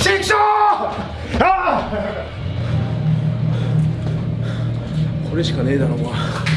シクあこれしかねえだろお前。